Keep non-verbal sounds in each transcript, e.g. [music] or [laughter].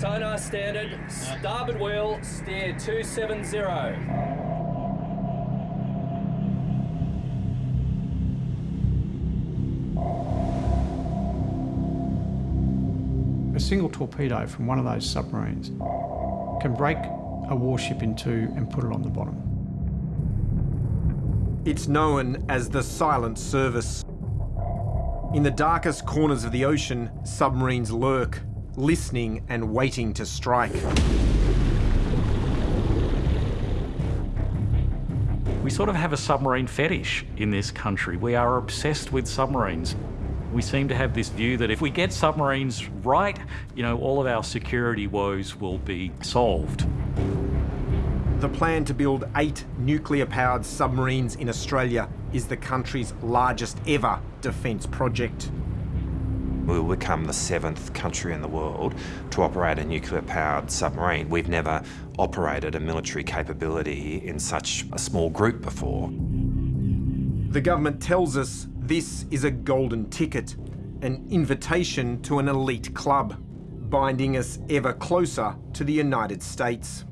Sonar standard, starboard wheel, steer 270. A single torpedo from one of those submarines can break a warship in two and put it on the bottom. It's known as the silent service. In the darkest corners of the ocean, submarines lurk, listening and waiting to strike. We sort of have a submarine fetish in this country. We are obsessed with submarines. We seem to have this view that if we get submarines right, you know, all of our security woes will be solved. The plan to build eight nuclear-powered submarines in Australia is the country's largest ever defence project. We will become the seventh country in the world to operate a nuclear-powered submarine. We've never operated a military capability in such a small group before. The government tells us this is a golden ticket, an invitation to an elite club, binding us ever closer to the United States.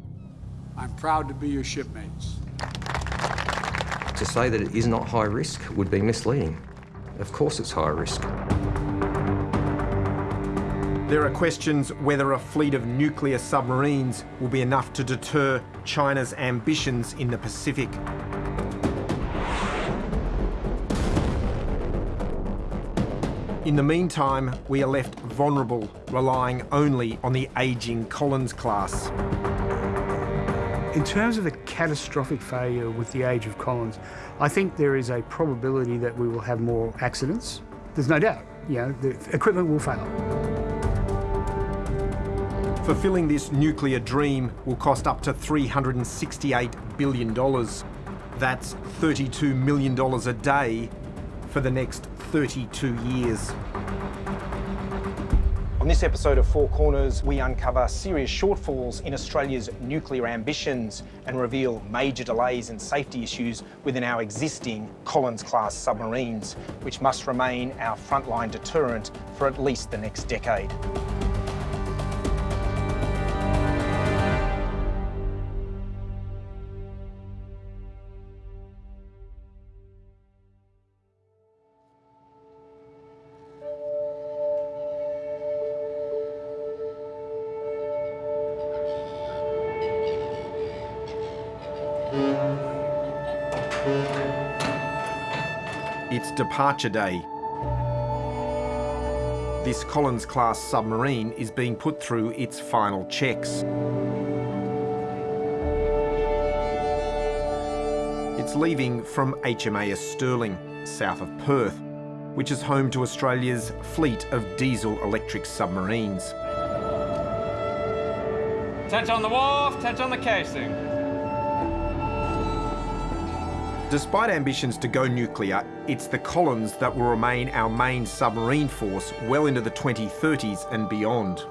I'm proud to be your shipmates. To say that it is not high risk would be misleading. Of course it's high risk. There are questions whether a fleet of nuclear submarines will be enough to deter China's ambitions in the Pacific. In the meantime, we are left vulnerable, relying only on the ageing Collins class. In terms of a catastrophic failure with the age of Collins, I think there is a probability that we will have more accidents. There's no doubt, you know, the equipment will fail. Fulfilling this nuclear dream will cost up to $368 billion. That's $32 million a day for the next 32 years. On this episode of Four Corners, we uncover serious shortfalls in Australia's nuclear ambitions and reveal major delays and safety issues within our existing Collins-class submarines, which must remain our frontline deterrent for at least the next decade. Departure day. This Collins-class submarine is being put through its final checks. It's leaving from HMAS Stirling, south of Perth, which is home to Australia's fleet of diesel-electric submarines. Touch on the wharf, touch on the casing. Despite ambitions to go nuclear, it's the Collins that will remain our main submarine force well into the 2030s and beyond.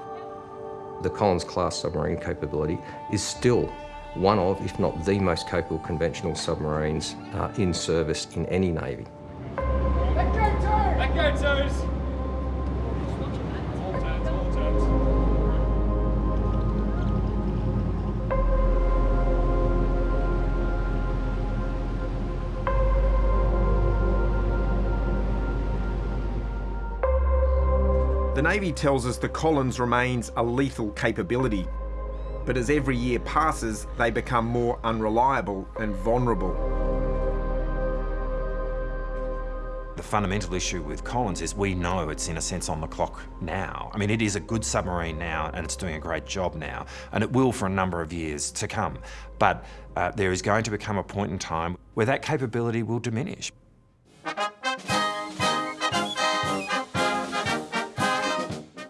The Collins-class submarine capability is still one of, if not the most capable conventional submarines uh, in service in any Navy. Let go, toes! Let go, toes! The Navy tells us the Collins remains a lethal capability, but as every year passes, they become more unreliable and vulnerable. The fundamental issue with Collins is we know it's in a sense on the clock now. I mean, it is a good submarine now and it's doing a great job now, and it will for a number of years to come. But uh, there is going to become a point in time where that capability will diminish.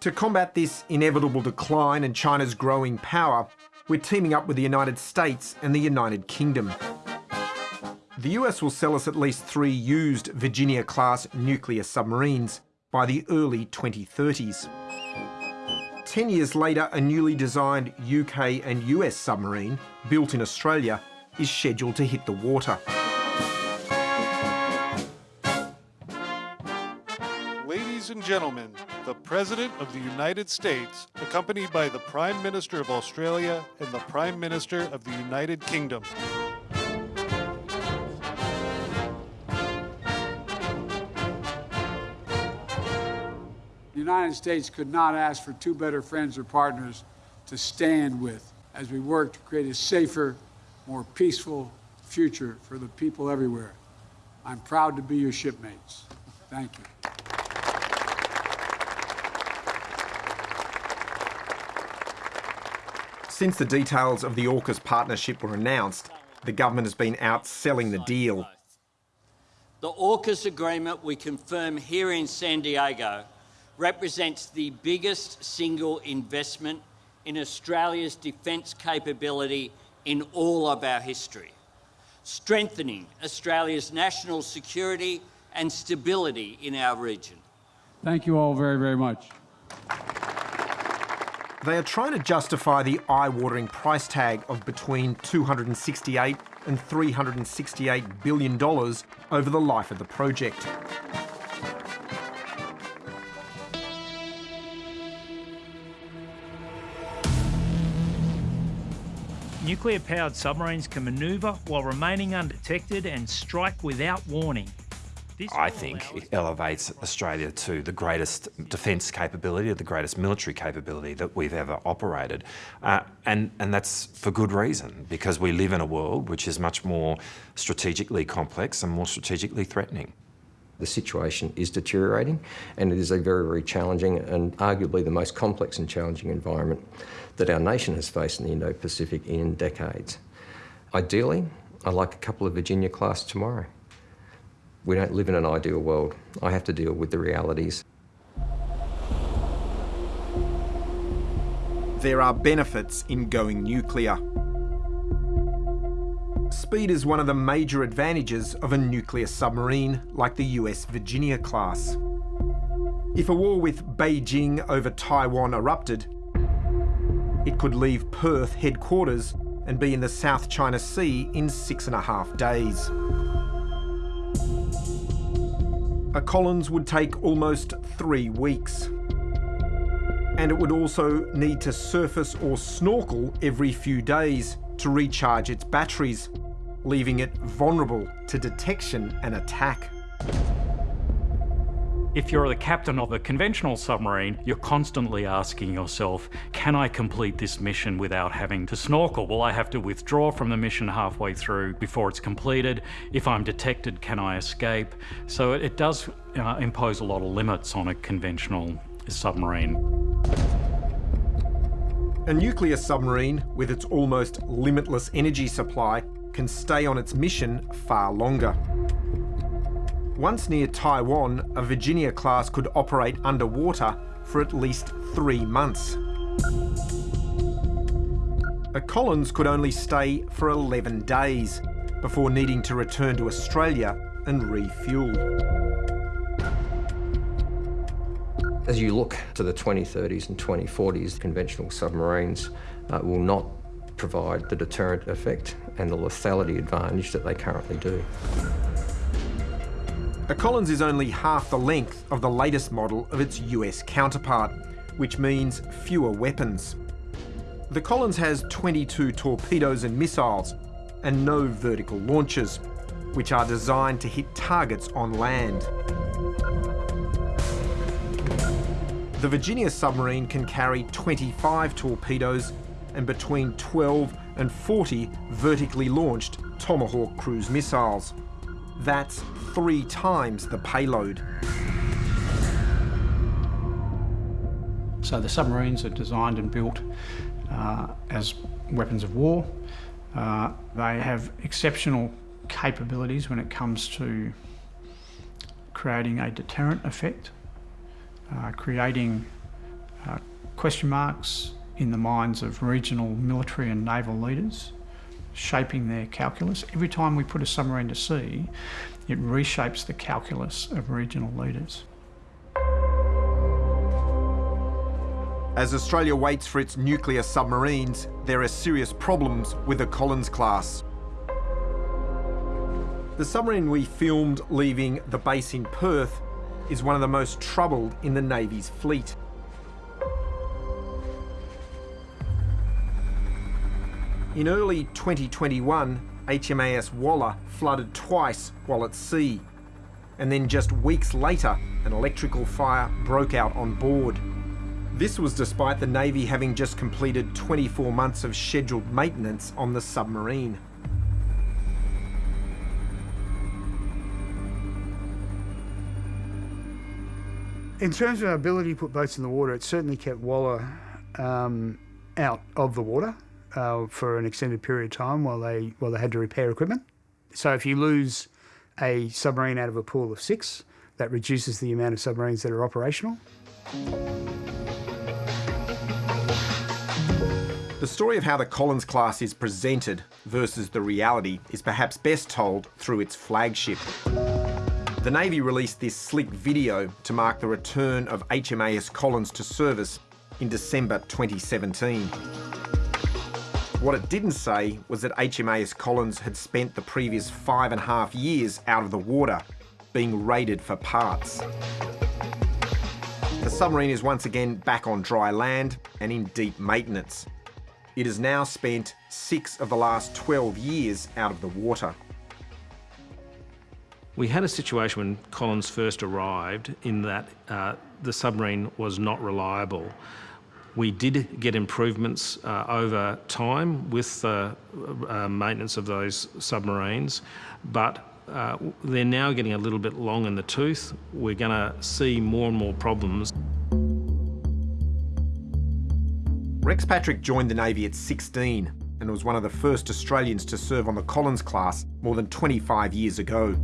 To combat this inevitable decline and China's growing power, we're teaming up with the United States and the United Kingdom. The US will sell us at least three used Virginia-class nuclear submarines by the early 2030s. Ten years later, a newly designed UK and US submarine, built in Australia, is scheduled to hit the water. Gentlemen, the President of the United States, accompanied by the Prime Minister of Australia and the Prime Minister of the United Kingdom. The United States could not ask for two better friends or partners to stand with as we work to create a safer, more peaceful future for the people everywhere. I'm proud to be your shipmates. Thank you. Since the details of the AUKUS partnership were announced, the government has been out selling the deal. The AUKUS agreement we confirm here in San Diego represents the biggest single investment in Australia's defence capability in all of our history, strengthening Australia's national security and stability in our region. Thank you all very, very much. They are trying to justify the eye-watering price tag of between 268 and 368 billion dollars over the life of the project. Nuclear-powered submarines can manoeuvre while remaining undetected and strike without warning. I think it elevates Australia to the greatest defence capability, the greatest military capability that we've ever operated. Uh, and, and that's for good reason, because we live in a world which is much more strategically complex and more strategically threatening. The situation is deteriorating and it is a very, very challenging and arguably the most complex and challenging environment that our nation has faced in the Indo-Pacific in decades. Ideally, I'd like a couple of Virginia class tomorrow. We don't live in an ideal world. I have to deal with the realities. There are benefits in going nuclear. Speed is one of the major advantages of a nuclear submarine like the US Virginia class. If a war with Beijing over Taiwan erupted, it could leave Perth headquarters and be in the South China Sea in six and a half days. A Collins would take almost three weeks. And it would also need to surface or snorkel every few days to recharge its batteries, leaving it vulnerable to detection and attack. If you're the captain of a conventional submarine, you're constantly asking yourself, can I complete this mission without having to snorkel? Will I have to withdraw from the mission halfway through before it's completed? If I'm detected, can I escape? So it, does uh, impose a lot of limits on a conventional submarine. A nuclear submarine, with its almost limitless energy supply, can stay on its mission far longer. Once near Taiwan, a Virginia class could operate underwater for at least three months. A Collins could only stay for 11 days before needing to return to Australia and refuel. As you look to the 2030s and 2040s, conventional submarines uh, will not provide the deterrent effect and the lethality advantage that they currently do. A Collins is only half the length of the latest model of its US counterpart, which means fewer weapons. The Collins has 22 torpedoes and missiles, and no vertical launchers, which are designed to hit targets on land. The Virginia submarine can carry 25 torpedoes and between 12 and 40 vertically launched Tomahawk cruise missiles. That's three times the payload. So the submarines are designed and built uh, as weapons of war. Uh, they have exceptional capabilities when it comes to creating a deterrent effect, uh, creating uh, question marks in the minds of regional military and naval leaders, shaping their calculus. Every time we put a submarine to sea, it reshapes the calculus of regional leaders. As Australia waits for its nuclear submarines, there are serious problems with the Collins class. The submarine we filmed leaving the base in Perth is one of the most troubled in the Navy's fleet. In early 2021, HMAS Waller flooded twice while at sea. And then just weeks later, an electrical fire broke out on board. This was despite the Navy having just completed 24 months of scheduled maintenance on the submarine. In terms of our ability to put boats in the water, it certainly kept Waller um, out of the water uh, for an extended period of time while they while they had to repair equipment. So if you lose a submarine out of a pool of six, that reduces the amount of submarines that are operational. The story of how the Collins class is presented versus the reality is perhaps best told through its flagship. The Navy released this slick video to mark the return of HMAS Collins to service in December 2017. What it didn't say was that HMAS Collins had spent the previous five and a half years out of the water, being raided for parts. The submarine is once again back on dry land and in deep maintenance. It has now spent six of the last 12 years out of the water. We had a situation when Collins first arrived in that uh, the submarine was not reliable. We did get improvements uh, over time with the uh, maintenance of those submarines, but uh, they're now getting a little bit long in the tooth. We're going to see more and more problems. Rex Patrick joined the Navy at 16 and was one of the first Australians to serve on the Collins class more than 25 years ago.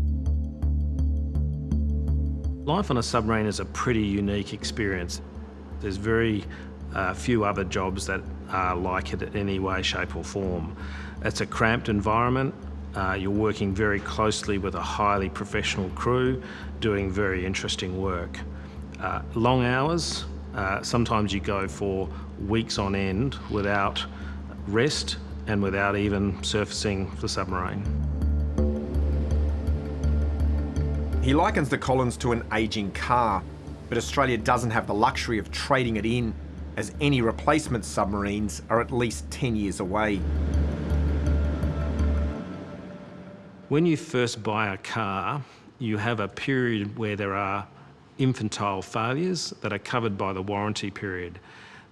Life on a submarine is a pretty unique experience. There's very uh, few other jobs that are like it in any way, shape or form. It's a cramped environment. Uh, you're working very closely with a highly professional crew, doing very interesting work. Uh, long hours, uh, sometimes you go for weeks on end without rest and without even surfacing the submarine. He likens the Collins to an ageing car, but Australia doesn't have the luxury of trading it in as any replacement submarines are at least 10 years away. When you first buy a car, you have a period where there are infantile failures that are covered by the warranty period.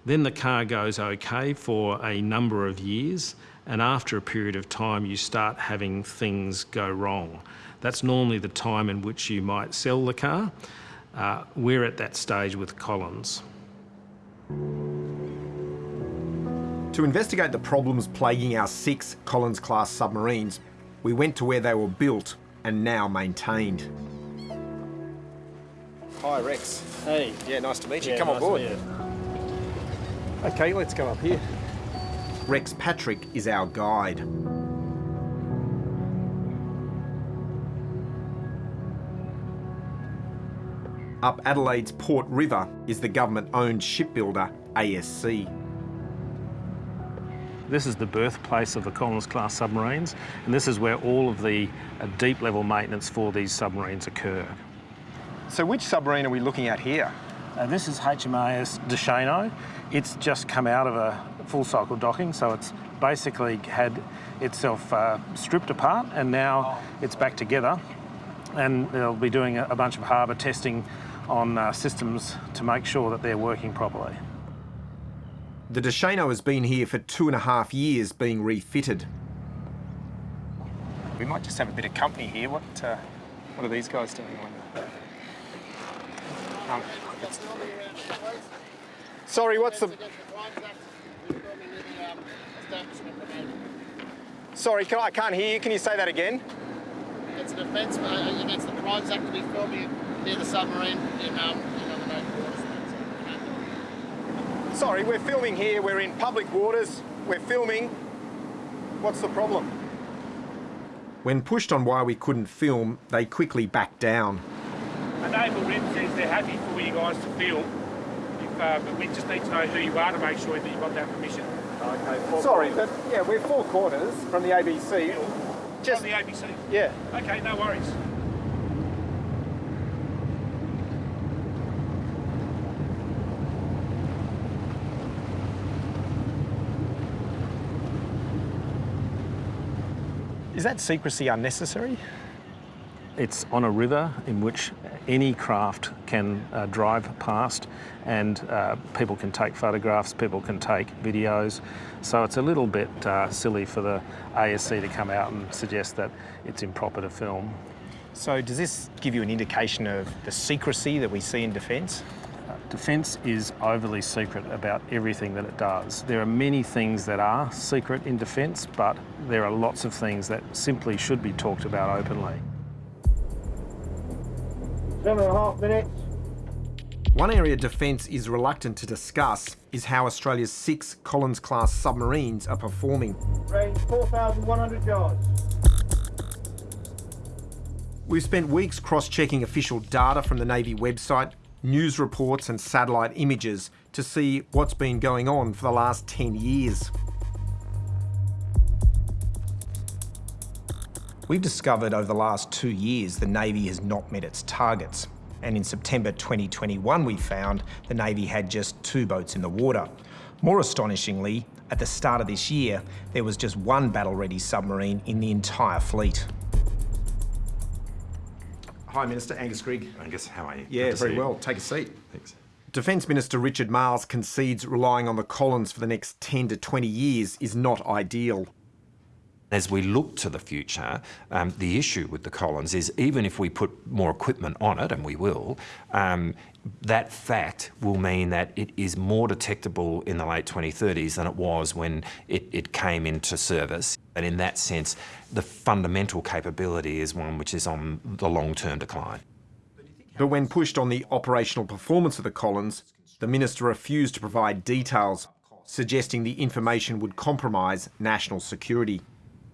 Then the car goes okay for a number of years, and after a period of time, you start having things go wrong. That's normally the time in which you might sell the car. Uh, we're at that stage with Collins. To investigate the problems plaguing our six Collins-class submarines, we went to where they were built and now maintained. Hi, Rex. Hey. Yeah, nice to meet you. Yeah, Come nice on board. Okay, let's go up here. Rex Patrick is our guide. Up Adelaide's Port River is the government-owned shipbuilder ASC. This is the birthplace of the Collins class submarines, and this is where all of the uh, deep level maintenance for these submarines occur. So which submarine are we looking at here? Uh, this is HMAS Dechaineux. It's just come out of a full cycle docking, so it's basically had itself uh, stripped apart and now it's back together. And they'll be doing a, a bunch of harbour testing on uh, systems to make sure that they're working properly. The Dechaineux has been here for two and a half years being refitted. We might just have a bit of company here. What, uh, what are these guys doing? Um, Sorry, what's the... Sorry, can, I can't hear you. Can you say that again? It's an offence against the Crimes Act to be filming near the submarine in, um, in unknown waters. Sorry, we're filming here. We're in public waters. We're filming. What's the problem? When pushed on why we couldn't film, they quickly backed down. A naval rep says they're happy for you guys to film, if, uh, but we just need to know who you are to make sure that you've got that permission. Okay, Sorry, but yeah, we're four corners from the ABC. Just from the ABC? Yeah. Okay, no worries. Is that secrecy unnecessary? It's on a river in which any craft can uh, drive past and uh, people can take photographs, people can take videos. So it's a little bit uh, silly for the ASC to come out and suggest that it's improper to film. So does this give you an indication of the secrecy that we see in defence? Defence is overly secret about everything that it does. There are many things that are secret in defence, but there are lots of things that simply should be talked about openly. Seven and a half minutes. One area Defence is reluctant to discuss is how Australia's six Collins-class submarines are performing. Range 4,100 yards. We've spent weeks cross-checking official data from the Navy website, news reports and satellite images to see what's been going on for the last 10 years. We've discovered over the last two years the Navy has not met its targets. And in September 2021, we found the Navy had just two boats in the water. More astonishingly, at the start of this year, there was just one battle-ready submarine in the entire fleet. Hi, Minister Angus Grigg. Angus, how are you? Yeah, very you. well. Take a seat. Thanks. Defence Minister Richard Marles concedes relying on the Collins for the next 10 to 20 years is not ideal. As we look to the future, um, the issue with the Collins is even if we put more equipment on it, and we will, um, that fact will mean that it is more detectable in the late 2030s than it was when it, it came into service. And in that sense, the fundamental capability is one which is on the long-term decline. But when pushed on the operational performance of the Collins, the Minister refused to provide details, suggesting the information would compromise national security.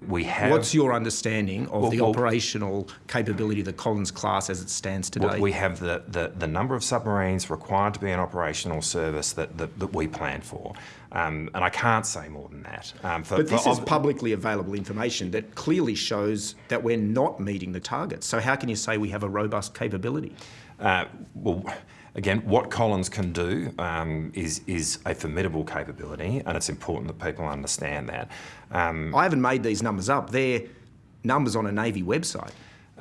We have. What's your understanding of Well, the well- operational capability of the Collins class as it stands today? Well, we have the, the, the number of submarines required to be in operational service that, that, that we plan for. Um, and I can't say more than that. Um, for, But this for is publicly available information that clearly shows that we're not meeting the targets. So how can you say we have a robust capability? Uh, well, again, what Collins can do um, is, is a formidable capability, and it's important that people understand that. Um, I haven't made these numbers up. They're numbers on a Navy website.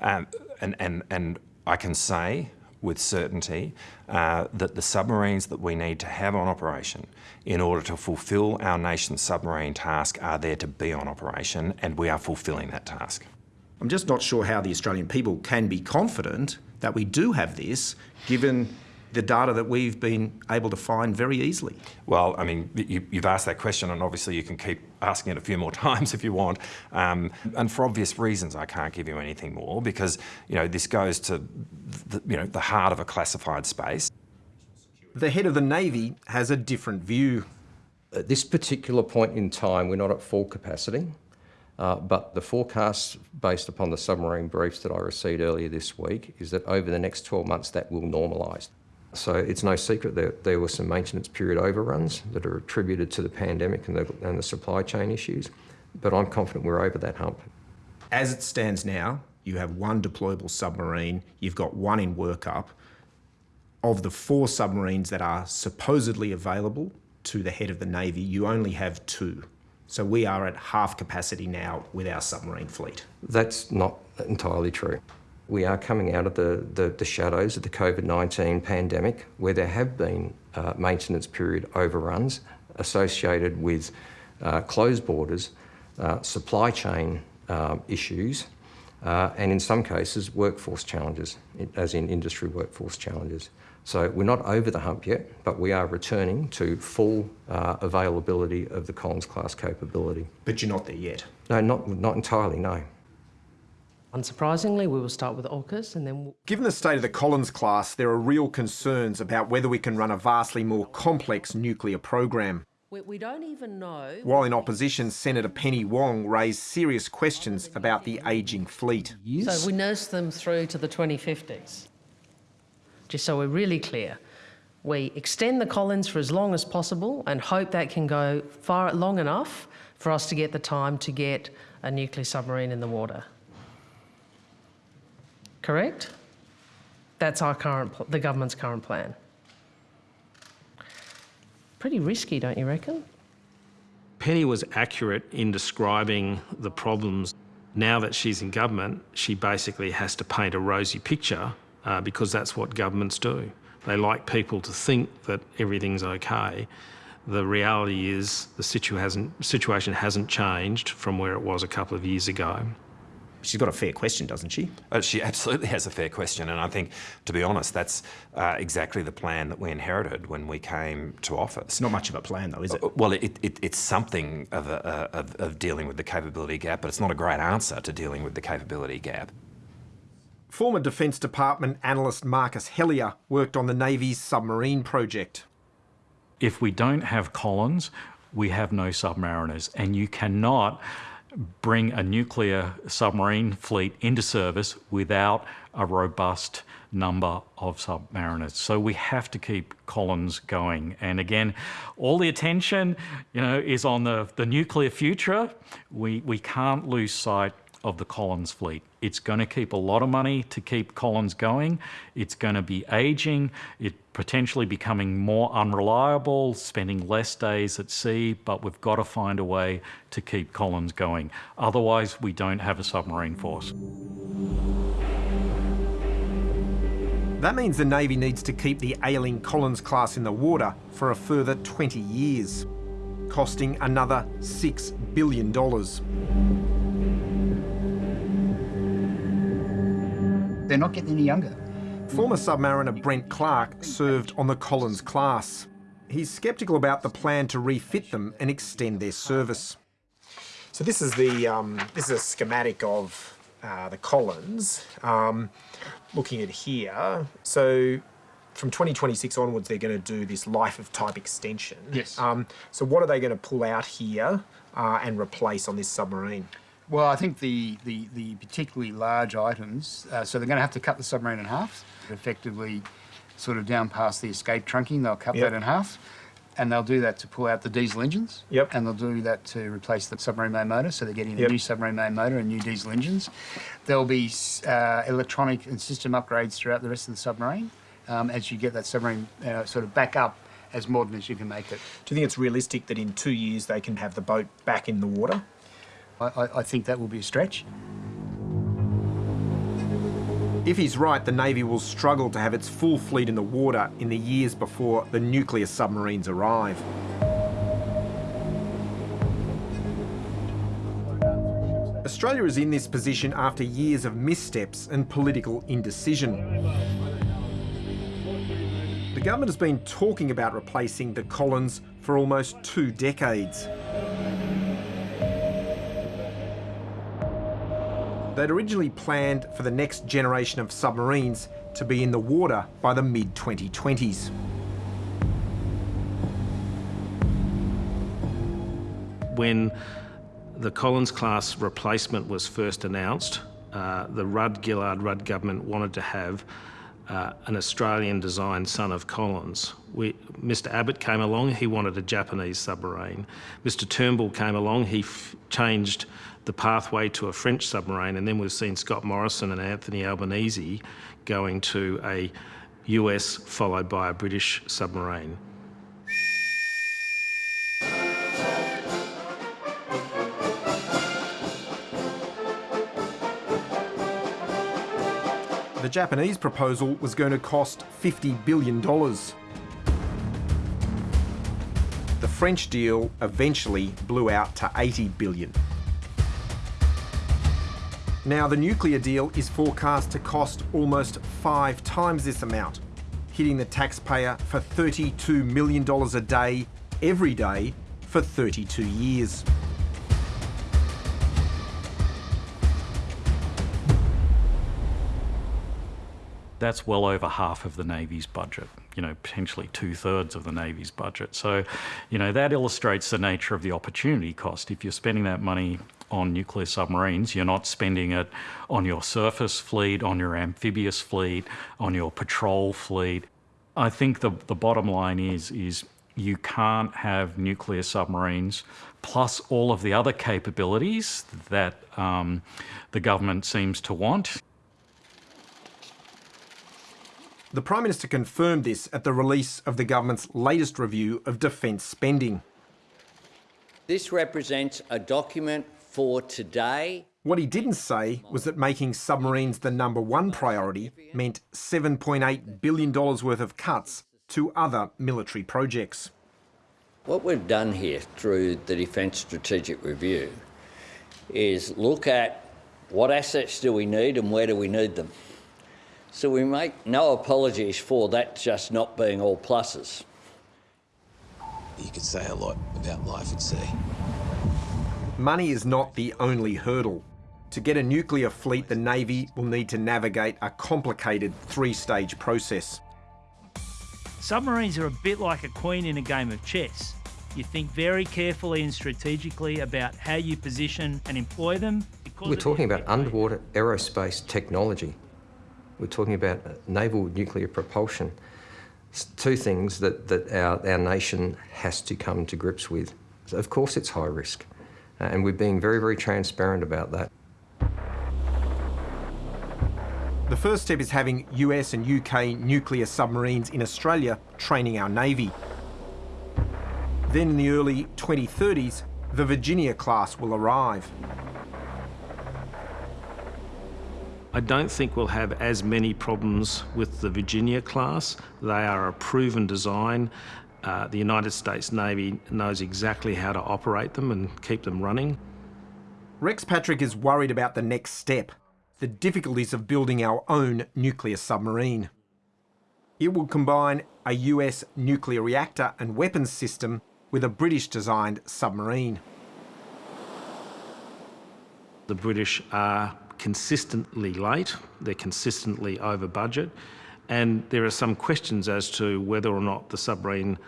Um, and, and, and I can say with certainty uh, that the submarines that we need to have on operation in order to fulfil our nation's submarine task are there to be on operation, and we are fulfilling that task. I'm just not sure how the Australian people can be confident that we do have this, given the data that we've been able to find very easily. Well, I mean, you, you've asked that question, and obviously you can keep asking it a few more [laughs] times if you want. Um, and for obvious reasons, I can't give you anything more because you know this goes to the, you know the heart of a classified space. The head of the Navy has a different view. At this particular point in time, we're not at full capacity, uh, but the forecast based upon the submarine briefs that I received earlier this week is that over the next 12 months that will normalise. So it's no secret that there were some maintenance period overruns that are attributed to the pandemic and the, and the supply chain issues, but I'm confident we're over that hump. As it stands now, you have one deployable submarine, you've got one in workup. Of the four submarines that are supposedly available to the head of the Navy, you only have two. So we are at half capacity now with our submarine fleet. That's not entirely true. We are coming out of the, the, the shadows of the COVID-19 pandemic where there have been uh, maintenance period overruns associated with uh, closed borders, uh, supply chain um, issues, uh, and in some cases workforce challenges, as in industry workforce challenges. So we're not over the hump yet, but we are returning to full uh, availability of the Collins class capability. But you're not there yet? No, not, not entirely, no. Unsurprisingly, we will start with AUKUS and then we'll... Given the state of the Collins class, there are real concerns about whether we can run a vastly more complex nuclear program. We, we don't even know... While in opposition, Senator Penny Wong raised serious questions about the ageing fleet. So we nurse them through to the 2050s. Just so we're really clear. We extend the Collins for as long as possible and hope that can go far long enough for us to get the time to get a nuclear submarine in the water. Correct? That's our current, the government's current plan. Pretty risky, don't you reckon? Penny was accurate in describing the problems Now that she's in government, she basically has to paint a rosy picture uh, because that's what governments do. They like people to think that everything's okay. The reality is the situ hasn't, situation hasn't changed from where it was a couple of years ago. She's got a fair question, doesn't she? Uh, she absolutely has a fair question, and I think, to be honest, that's uh, exactly the plan that we inherited when we came to office. It's not much of a plan, though, is it? Uh, well, it, it, it's something of, a, of, of dealing with the capability gap, but it's not a great answer to dealing with the capability gap. Former Defence Department analyst Marcus Hellyer worked on the Navy's submarine project. If we don't have Collins, we have no submariners, and you cannot bring a nuclear submarine fleet into service without a robust number of submariners. So we have to keep Collins going. And again, all the attention, you know, is on the, the nuclear future. We, we can't lose sight of the Collins fleet. It's going to keep a lot of money to keep Collins going. It's going to be aging, it potentially becoming more unreliable, spending less days at sea, but we've got to find a way to keep Collins going. Otherwise, we don't have a submarine force. That means the Navy needs to keep the ailing Collins class in the water for a further 20 years, costing another $6 billion. They're not getting any younger. Former submariner Brent Clark served on the Collins class. He's sceptical about the plan to refit them and extend their service. So this is the um, this is a schematic of uh, the Collins. Um, looking at here, so from 2026 onwards, they're going to do this life of type extension. Yes. Um, so what are they going to pull out here uh, and replace on this submarine? Well, I think the, the, the particularly large items, uh, so they're going to have to cut the submarine in half, effectively sort of down past the escape trunking, they'll cut Yep. that in half. And they'll do that to pull out the diesel engines. Yep. And they'll do that to replace the submarine main motor. So they're getting Yep. a new submarine main motor and new diesel engines. There'll be uh, electronic and system upgrades throughout the rest of the submarine um, as you get that submarine uh, sort of back up as modern as you can make it. Do you think it's realistic that in two years they can have the boat back in the water? I, I, think that will be a stretch. If he's right, the Navy will struggle to have its full fleet in the water in the years before the nuclear submarines arrive. Australia is in this position after years of missteps and political indecision. The government has been talking about replacing the Collins for almost two decades. They'd originally planned for the next generation of submarines to be in the water by the mid 2020s. When the Collins class replacement was first announced, uh, the Rudd Gillard Rudd government wanted to have uh, an Australian designed son of Collins. We, Mr Abbott came along, he wanted a Japanese submarine. Mr Turnbull came along, he changed the pathway to a French submarine, and then we've seen Scott Morrison and Anthony Albanese going to a US followed by a British submarine. The Japanese proposal was going to cost $50 billion. The French deal eventually blew out to 80 billion. Now the nuclear deal is forecast to cost almost five times this amount, hitting the taxpayer for $32 million a day, every day, for 32 years. That's well over half of the Navy's budget, you know, potentially two thirds of the Navy's budget. So, you know, that illustrates the nature of the opportunity cost. If you're spending that money on nuclear submarines, you're not spending it on your surface fleet, on your amphibious fleet, on your patrol fleet. I think the, the bottom line is, is you can't have nuclear submarines plus all of the other capabilities that um, the government seems to want. The Prime Minister confirmed this at the release of the government's latest review of defence spending. This represents a document for today What he didn't say was that making submarines the number one priority meant $7.8 billion worth of cuts to other military projects. What we've done here through the Defence Strategic Review is look at what assets do we need and where do we need them. So we make no apologies for that just not being all pluses. You could say a lot about life at sea. Money is not the only hurdle. To get a nuclear fleet, the Navy will need to navigate a complicated three-stage process. Submarines are a bit like a queen in a game of chess. You think very carefully and strategically about how you position and employ them. We're talking about underwater aerospace technology. We're talking about naval nuclear propulsion. It's two things that, that our, our nation has to come to grips with. Of course it's high risk, Uh, and we're being very, very transparent about that. The first step is having US and UK nuclear submarines in Australia training our Navy. Then in the early 2030s, the Virginia class will arrive. I don't think we'll have as many problems with the Virginia class. They are a proven design. Uh, the United States Navy knows exactly how to operate them and keep them running. Rex Patrick is worried about the next step, the difficulties of building our own nuclear submarine. It will combine a US nuclear reactor and weapons system with a British-designed submarine. The British are consistently late, they're consistently over budget, and there are some questions as to whether or not the submarine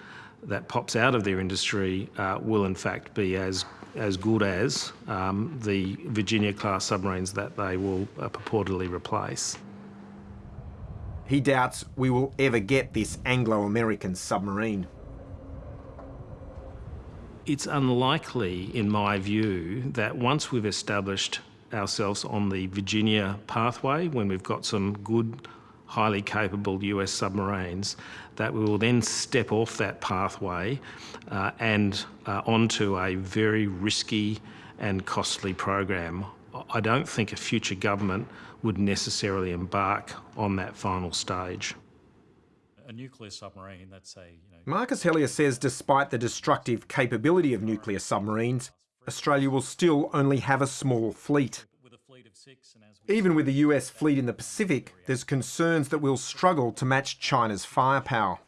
that pops out of their industry uh, will in fact be as as good as um, the Virginia class submarines that they will uh, purportedly replace. He doubts we will ever get this Anglo-American submarine. It's unlikely, in my view, that once we've established ourselves on the Virginia pathway, when we've got some good, highly capable US submarines, that we will then step off that pathway uh, and uh, onto a very risky and costly program. I don't think a future government would necessarily embark on that final stage. A nuclear submarine, that's a... You know... Marcus Hellyer says despite the destructive capability of nuclear submarines, Australia will still only have a small fleet. Even with the US fleet in the Pacific, there's concerns that we'll struggle to match China's firepower.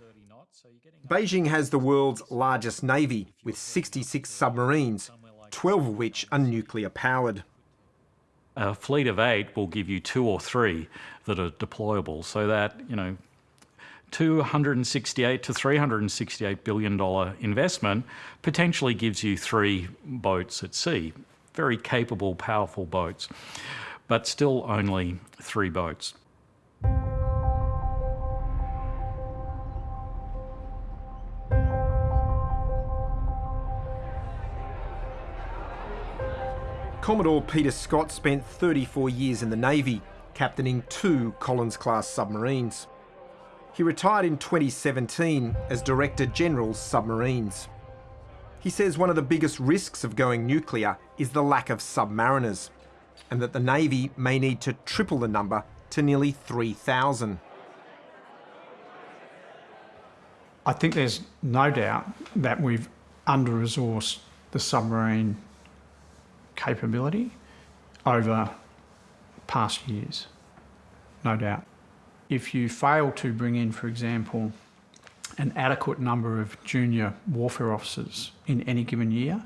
Beijing has the world's largest navy, with 66 submarines, 12 of which are nuclear powered. A fleet of eight will give you two or three that are deployable, so that, you know, 268 to 368 billion dollar investment potentially gives you three boats at sea. Very capable, powerful boats, but still only three boats. Commodore Peter Scott spent 34 years in the Navy, captaining two Collins-class submarines. He retired in 2017 as Director General's Submarines. He says one of the biggest risks of going nuclear is the lack of submariners, and that the Navy may need to triple the number to nearly 3,000. I think there's no doubt that we've under-resourced the submarine capability over past years, no doubt. If you fail to bring in, for example, an adequate number of junior warfare officers in any given year,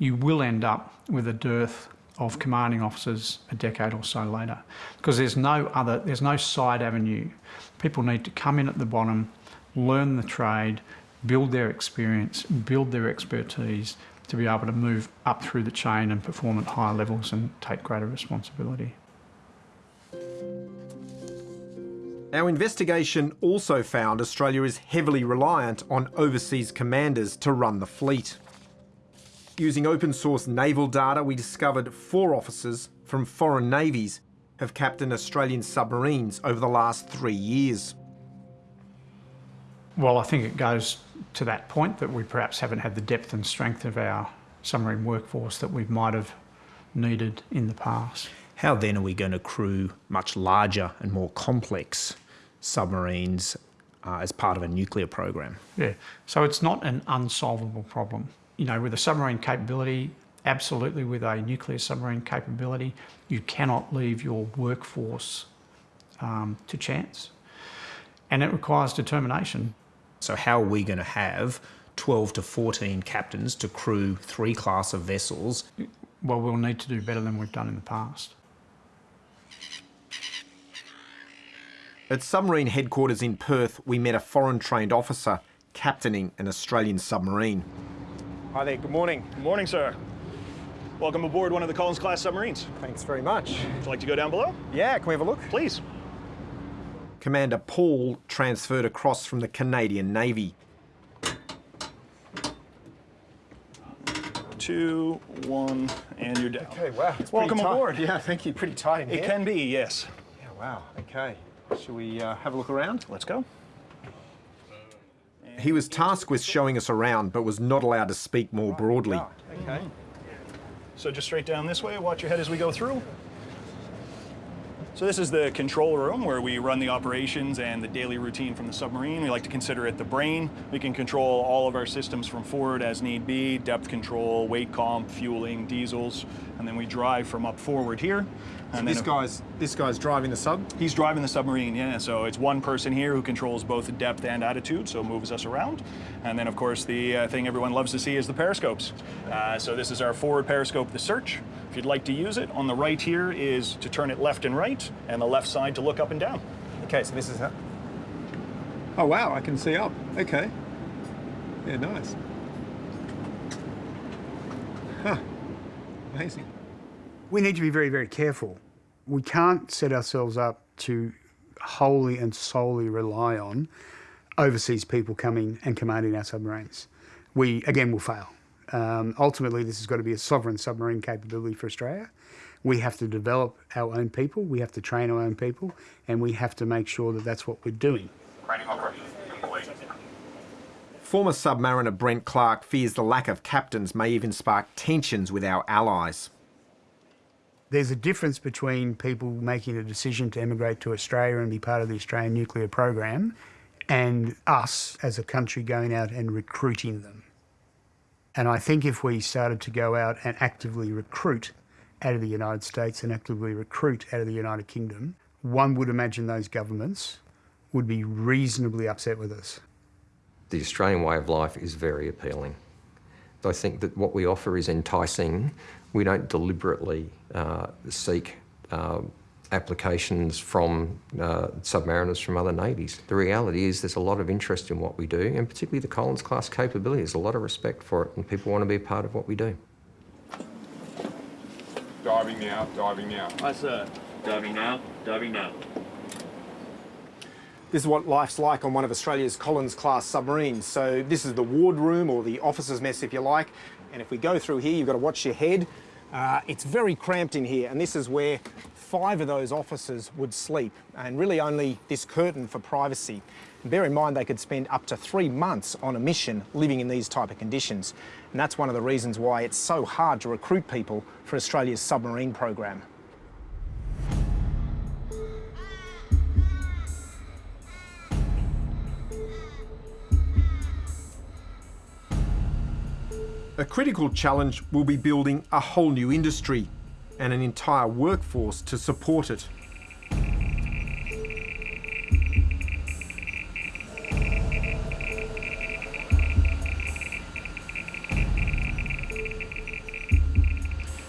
you will end up with a dearth of commanding officers a decade or so later because there's no other there's no side avenue people need to come in at the bottom learn the trade build their experience build their expertise to be able to move up through the chain and perform at higher levels and take greater responsibility. Our investigation also found Australia is heavily reliant on overseas commanders to run the fleet. Using open source naval data, we discovered four officers from foreign navies have captained Australian submarines over the last three years. Well, I think it goes to that point that we perhaps haven't had the depth and strength of our submarine workforce that we might have needed in the past. How then are we going to crew much larger and more complex submarines uh, as part of a nuclear program? Yeah, so it's not an unsolvable problem. You know, with a submarine capability, absolutely with a nuclear submarine capability, you cannot leave your workforce um, to chance. And it requires determination. So how are we going to have 12 to 14 captains to crew three class of vessels? Well, we'll need to do better than we've done in the past. At submarine headquarters in Perth, we met a foreign trained officer captaining an Australian submarine. Hi there, good morning. Good morning, sir. Welcome aboard one of the Collins class submarines. Thanks very much. Would you like to go down below? Yeah, can we have a look? Please. Commander Paul transferred across from the Canadian Navy. Two, one, and you're down. Okay, wow. It's Welcome tight. aboard. Yeah, thank you. Pretty tight in It can be, yes. Yeah, wow. Okay. Shall we uh, have a look around? Let's go. He was tasked with showing us around, but was not allowed to speak more broadly. Okay. So just straight down this way, watch your head as we go through. So this is the control room where we run the operations and the daily routine from the submarine. We like to consider it the brain. We can control all of our systems from forward as need be, depth control, weight comp, fueling, diesels, and then we drive from up forward here. And this guy's this guy's driving the sub. He's driving the submarine, yeah. So it's one person here who controls both depth and attitude, so moves us around. And then, of course, the uh, thing everyone loves to see is the periscopes. Uh, so this is our forward periscope, the search. If you'd like to use it, on the right here is to turn it left and right, and the left side to look up and down. Okay, so this is how. Oh wow, I can see up. Okay. Yeah, nice. Huh. Amazing. We need to be very, very careful. We can't set ourselves up to wholly and solely rely on overseas people coming and commanding our submarines. We, again, will fail. Um, ultimately, this has got to be a sovereign submarine capability for Australia. We have to develop our own people, we have to train our own people, and we have to make sure that that's what we're doing. Training operation complete. Former submariner Brent Clark fears the lack of captains may even spark tensions with our allies. There's a difference between people making a decision to emigrate to Australia and be part of the Australian nuclear program and us as a country going out and recruiting them. And I think if we started to go out and actively recruit out of the United States and actively recruit out of the United Kingdom, one would imagine those governments would be reasonably upset with us. The Australian way of life is very appealing. I think that what we offer is enticing. We don't deliberately uh, seek uh, applications from uh, submariners from other navies. The reality is there's a lot of interest in what we do, and particularly the Collins class capability. There's a lot of respect for it, and people want to be a part of what we do. Diving now, diving now. Aye, sir. Diving now, diving now. This is what life's like on one of Australia's Collins class submarines. So this is the wardroom or the officer's mess if you like. And if we go through here, you've got to watch your head. Uh, it's very cramped in here and this is where five of those officers would sleep and really only this curtain for privacy. And bear in mind they could spend up to three months on a mission living in these type of conditions. And that's one of the reasons why it's so hard to recruit people for Australia's submarine program. A critical challenge will be building a whole new industry and an entire workforce to support it.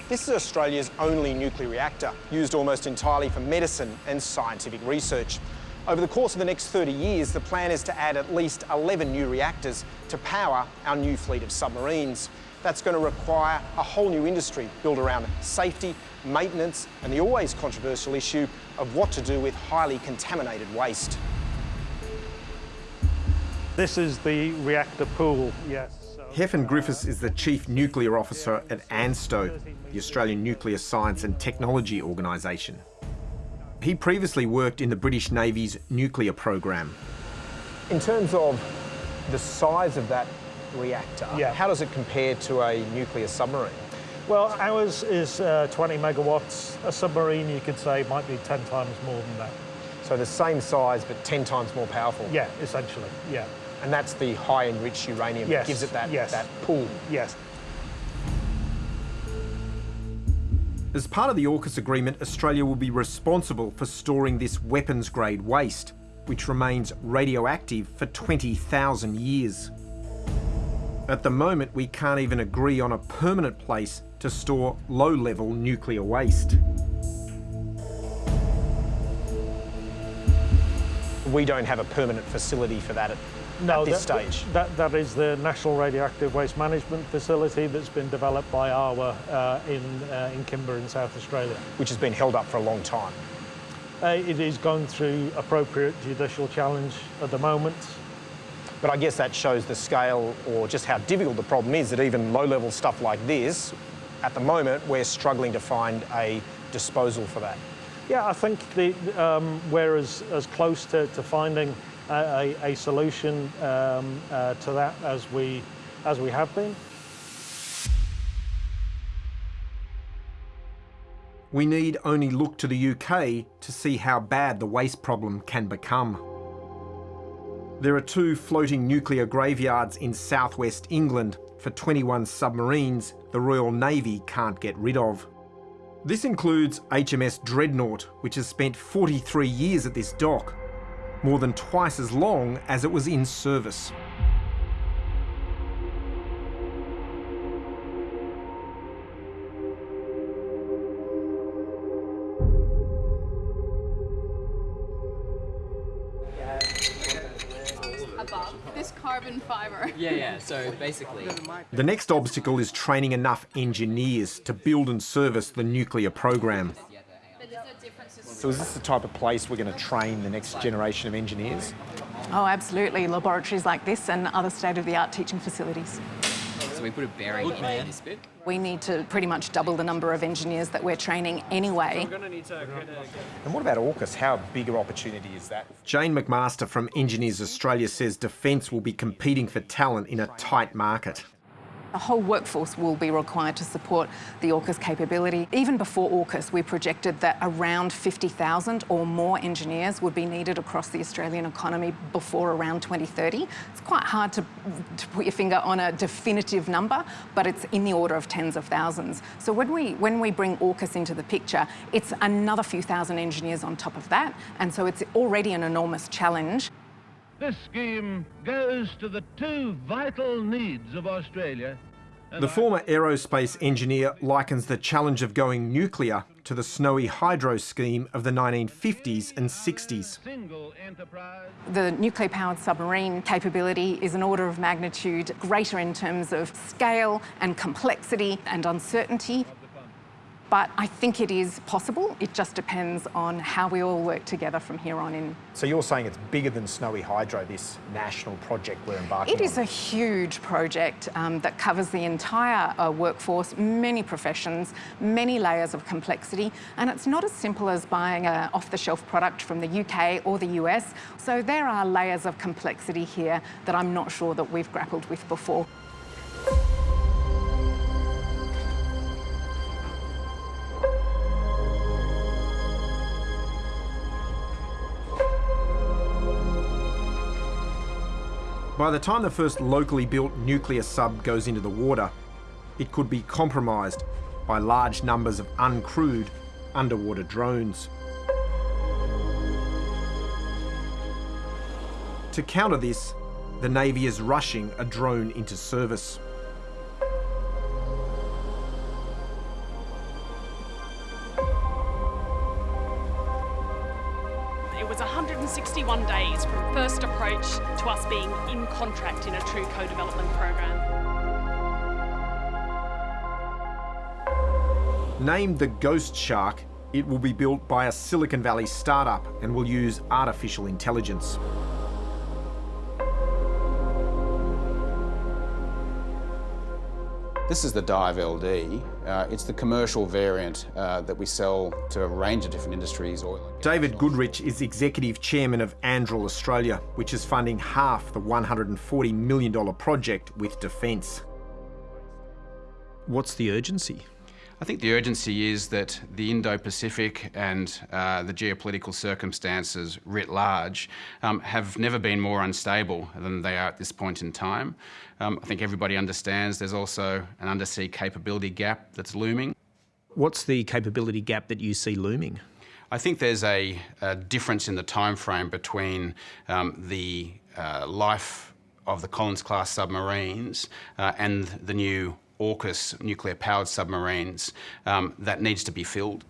This is Australia's only nuclear reactor, used almost entirely for medicine and scientific research. Over the course of the next 30 years, the plan is to add at least 11 new reactors to power our new fleet of submarines. That's going to require a whole new industry built around safety, maintenance, and the always controversial issue of what to do with highly contaminated waste. This is the reactor pool, yes. Hefin Griffiths is the Chief Nuclear Officer at ANSTO, the Australian Nuclear Science and Technology Organisation. He previously worked in the British Navy's nuclear program. In terms of the size of that reactor, Yeah. how does it compare to a nuclear submarine? Well, ours is uh, 20 megawatts. A submarine, you could say, might be 10 times more than that. So the same size, but 10 times more powerful? Yeah, essentially, yeah. And that's the high enriched uranium yes. that gives it that, yes. that pull? Yes. As part of the AUKUS agreement, Australia will be responsible for storing this weapons grade waste, which remains radioactive for 20,000 years. At the moment, we can't even agree on a permanent place to store low level nuclear waste. We don't have a permanent facility for that at, no, at this that, stage. That, that is the National Radioactive Waste Management Facility that's been developed by ARWA uh, in, uh, in Kimba in South Australia. Which has been held up for a long time. Uh, it is going through appropriate judicial challenge at the moment. But I guess that shows the scale or just how difficult the problem is that even low-level stuff like this, at the moment, we're struggling to find a disposal for that. Yeah, I think the, um, we're as, as close to, to finding a, a, a solution um, uh, to that as we, as we have been. We need only look to the UK to see how bad the waste problem can become. There are two floating nuclear graveyards in southwest England for 21 submarines the Royal Navy can't get rid of. This includes HMS Dreadnought, which has spent 43 years at this dock, more than twice as long as it was in service. Carbon fiber. [laughs] Yeah, yeah, so basically. The next obstacle is training enough engineers to build and service the nuclear program. So is this the type of place we're going to train the next generation of engineers? Oh, absolutely. Laboratories like this and other state-of-the-art teaching facilities. So we put a bearing in this bit. We need to pretty much double the number of engineers that we're training anyway. And what about AUKUS? How big an opportunity is that? Jane MacMaster from Engineers Australia says Defence will be competing for talent in a tight market. The whole workforce will be required to support the AUKUS capability. Even before AUKUS, we projected that around 50,000 or more engineers would be needed across the Australian economy before around 2030. It's quite hard to, to put your finger on a definitive number, but it's in the order of tens of thousands. So when we, when we bring AUKUS into the picture, it's another few thousand engineers on top of that, and so it's already an enormous challenge. This scheme goes to the two vital needs of Australia. The former aerospace engineer likens the challenge of going nuclear to the snowy hydro scheme of the 1950s and 60s. The nuclear powered submarine capability is an order of magnitude greater in terms of scale and complexity and uncertainty. But I think it is possible. It just depends on how we all work together from here on in. So you're saying it's bigger than Snowy Hydro, this national project we're embarking It on? is a huge project um, that covers the entire uh, workforce, many professions, many layers of complexity, and it's not as simple as buying an off-the-shelf product from the UK or the US. So there are layers of complexity here that I'm not sure that we've grappled with before. By the time the first locally built nuclear sub goes into the water, it could be compromised by large numbers of uncrewed underwater drones. To counter this, the Navy is rushing a drone into service. Approach to us being in contract in a true co-development program. Named the Ghost Shark, it will be built by a Silicon Valley startup and will use artificial intelligence. This is the Dive LD. Uh, it's the commercial variant uh, that we sell to a range of different industries. Oil David Goodrich is executive chairman of Anduril Australia, which is funding half the $140 million project with Defence. What's the urgency I think the urgency is that the Indo-Pacific and uh, the geopolitical circumstances writ large um, have never been more unstable than they are at this point in time. Um, I think everybody understands there's also an undersea capability gap that's looming. What's the capability gap that you see looming? I think there's a, a difference in the time frame between um, the uh, life of the Collins-class submarines uh, and the new AUKUS nuclear-powered submarines um, that needs to be filled.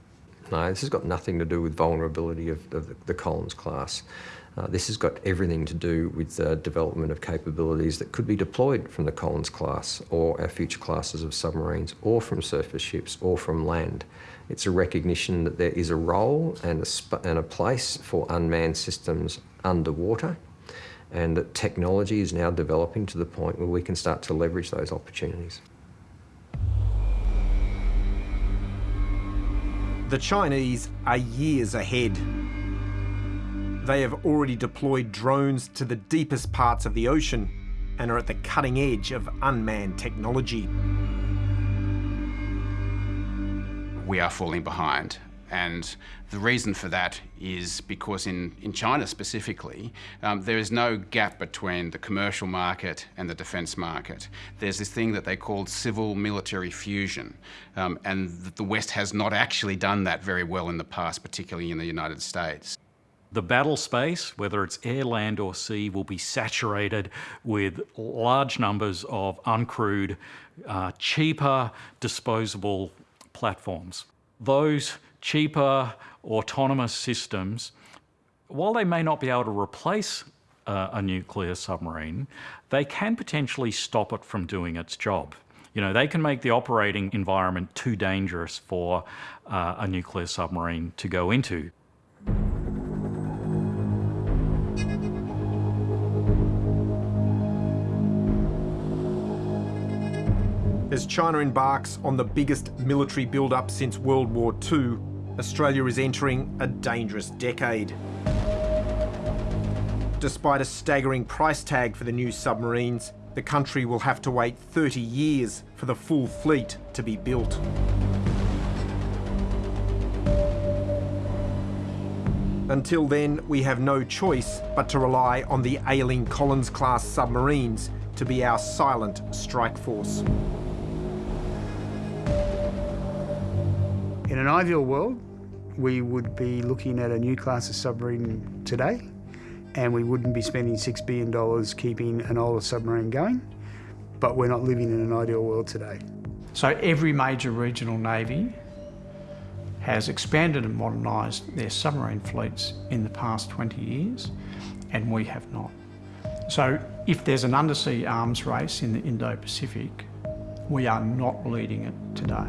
No, this has got nothing to do with vulnerability of, of the, the Collins class. Uh, this has got everything to do with the development of capabilities that could be deployed from the Collins class or our future classes of submarines or from surface ships or from land. It's a recognition that there is a role and a, and a place for unmanned systems underwater and that technology is now developing to the point where we can start to leverage those opportunities. The Chinese are years ahead. They have already deployed drones to the deepest parts of the ocean and are at the cutting edge of unmanned technology. We are falling behind and the reason for that is because in, in China specifically, um, there is no gap between the commercial market and the defence market. There's this thing that they call civil military fusion, um, and the West has not actually done that very well in the past, particularly in the United States. The battle space, whether it's air, land or sea, will be saturated with large numbers of uncrewed, uh, cheaper, disposable platforms. Those cheaper autonomous systems, while they may not be able to replace uh, a nuclear submarine, they can potentially stop it from doing its job. You know, they can make the operating environment too dangerous for uh, a nuclear submarine to go into. As China embarks on the biggest military build-up since World War II, Australia is entering a dangerous decade. Despite a staggering price tag for the new submarines, the country will have to wait 30 years for the full fleet to be built. Until then, we have no choice but to rely on the ailing Collins-class submarines to be our silent strike force. In an ideal world, we would be looking at a new class of submarine today, and we wouldn't be spending $6 billion keeping an older submarine going, but we're not living in an ideal world today. So every major regional navy has expanded and modernised their submarine fleets in the past 20 years, and we have not. So if there's an undersea arms race in the Indo-Pacific, we are not leading it today.